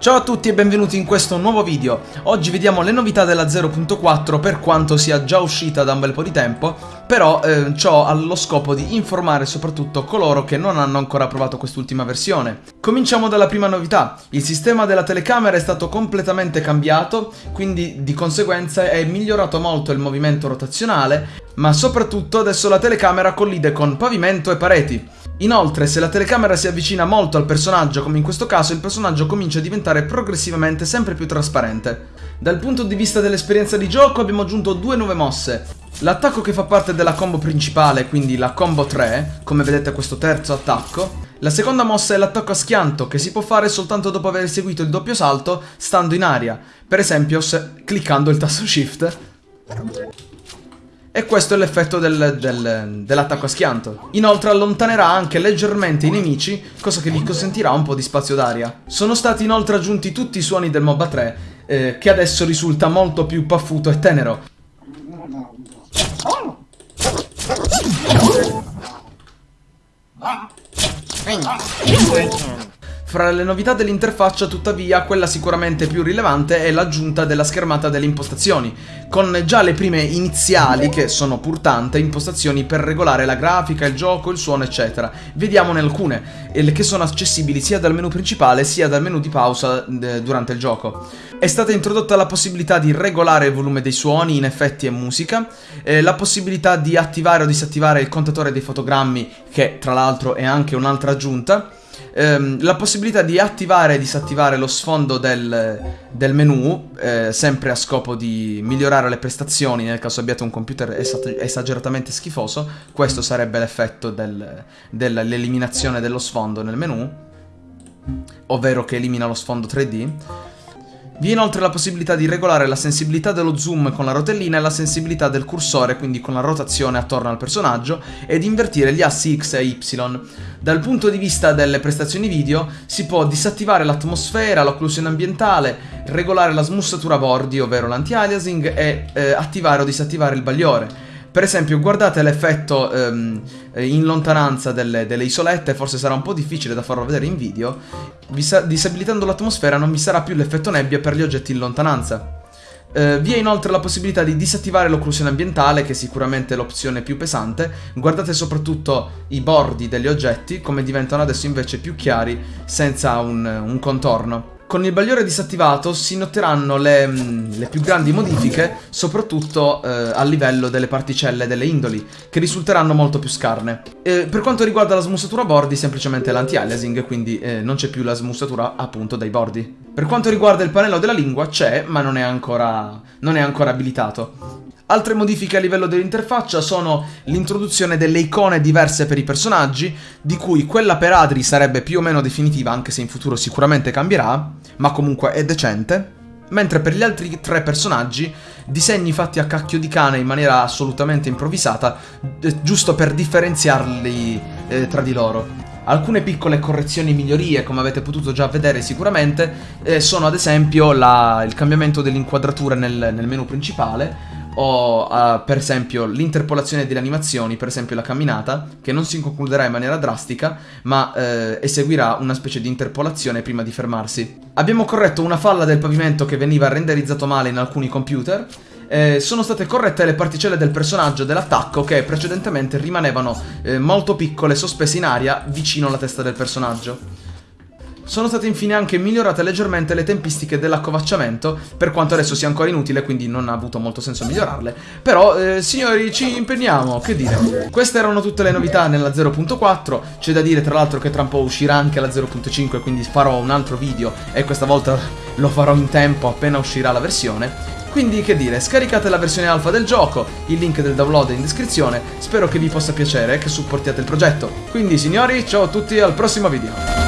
Ciao a tutti e benvenuti in questo nuovo video. Oggi vediamo le novità della 0.4 per quanto sia già uscita da un bel po' di tempo, però eh, ciò lo scopo di informare soprattutto coloro che non hanno ancora provato quest'ultima versione. Cominciamo dalla prima novità. Il sistema della telecamera è stato completamente cambiato, quindi di conseguenza è migliorato molto il movimento rotazionale, ma soprattutto adesso la telecamera collide con pavimento e pareti. Inoltre, se la telecamera si avvicina molto al personaggio, come in questo caso, il personaggio comincia a diventare progressivamente sempre più trasparente. Dal punto di vista dell'esperienza di gioco abbiamo aggiunto due nuove mosse. L'attacco che fa parte della combo principale, quindi la combo 3, come vedete questo terzo attacco. La seconda mossa è l'attacco a schianto, che si può fare soltanto dopo aver eseguito il doppio salto stando in aria, per esempio cliccando il tasto shift. E questo è l'effetto del, del, dell'attacco a schianto. Inoltre allontanerà anche leggermente i nemici, cosa che vi consentirà un po' di spazio d'aria. Sono stati inoltre aggiunti tutti i suoni del MOBA 3, eh, che adesso risulta molto più paffuto e tenero. Fra le novità dell'interfaccia, tuttavia, quella sicuramente più rilevante è l'aggiunta della schermata delle impostazioni, con già le prime iniziali, che sono pur tante, impostazioni per regolare la grafica, il gioco, il suono, eccetera. Vediamone alcune, che sono accessibili sia dal menu principale sia dal menu di pausa durante il gioco. È stata introdotta la possibilità di regolare il volume dei suoni in effetti e musica, eh, la possibilità di attivare o disattivare il contatore dei fotogrammi, che tra l'altro è anche un'altra aggiunta, ehm, la possibilità di attivare e disattivare lo sfondo del, del menu, eh, sempre a scopo di migliorare le prestazioni nel caso abbiate un computer esageratamente schifoso, questo sarebbe l'effetto del, dell'eliminazione dello sfondo nel menu, ovvero che elimina lo sfondo 3D. Vi è inoltre la possibilità di regolare la sensibilità dello zoom con la rotellina e la sensibilità del cursore, quindi con la rotazione attorno al personaggio, ed invertire gli assi X e Y. Dal punto di vista delle prestazioni video, si può disattivare l'atmosfera, l'occlusione ambientale, regolare la smussatura bordi, ovvero l'anti-aliasing, e eh, attivare o disattivare il bagliore. Per esempio, guardate l'effetto ehm, in lontananza delle, delle, isolette, forse sarà un po' difficile da farlo vedere in video. disabilitando l'atmosfera non vi sarà più l'effetto nebbia per gli oggetti in lontananza. Uh, vi è inoltre la possibilità di disattivare l'occlusione ambientale, che è sicuramente l'opzione più pesante. Guardate soprattutto i bordi degli oggetti, come diventano adesso invece più chiari, senza un, un contorno. Con il bagliore disattivato si noteranno le, mm, le più grandi modifiche, soprattutto eh, a livello delle particelle delle indoli, che risulteranno molto più scarne. E per quanto riguarda la smussatura bordi, semplicemente l'anti-aliasing, quindi eh, non c'è più la smussatura appunto dai bordi. Per quanto riguarda il pannello della lingua, c'è, ma non è ancora, non è ancora abilitato. Altre modifiche a livello dell'interfaccia sono l'introduzione delle icone diverse per i personaggi, di cui quella per Adri sarebbe più o meno definitiva, anche se in futuro sicuramente cambierà, ma comunque è decente. Mentre per gli altri tre personaggi, disegni fatti a cacchio di cane in maniera assolutamente improvvisata, eh, giusto per differenziarli eh, tra di loro. Alcune piccole correzioni e migliorie, come avete potuto già vedere sicuramente, eh, sono ad esempio la, il cambiamento dell'inquadratura nel, nel menu principale, o uh, per esempio l'interpolazione delle animazioni, per esempio la camminata, che non si concluderà in maniera drastica, ma eh, eseguirà una specie di interpolazione prima di fermarsi. Abbiamo corretto una falla del pavimento che veniva renderizzato male in alcuni computer, eh, sono state corrette le particelle del personaggio dell'attacco che precedentemente rimanevano eh, molto piccole sospese in aria vicino alla testa del personaggio. Sono state infine anche migliorate leggermente le tempistiche dell'accovacciamento, per quanto adesso sia ancora inutile, quindi non ha avuto molto senso migliorarle. Però, eh, signori, ci impegniamo, che dire. Queste erano tutte le novità nella 0.4, c'è da dire tra l'altro che tra un po' uscirà anche la 0.5, quindi farò un altro video e questa volta lo farò in tempo appena uscirà la versione. Quindi che dire, scaricate la versione alfa del gioco, il link del download è in descrizione, spero che vi possa piacere e che supportiate il progetto. Quindi signori, ciao a tutti al prossimo video!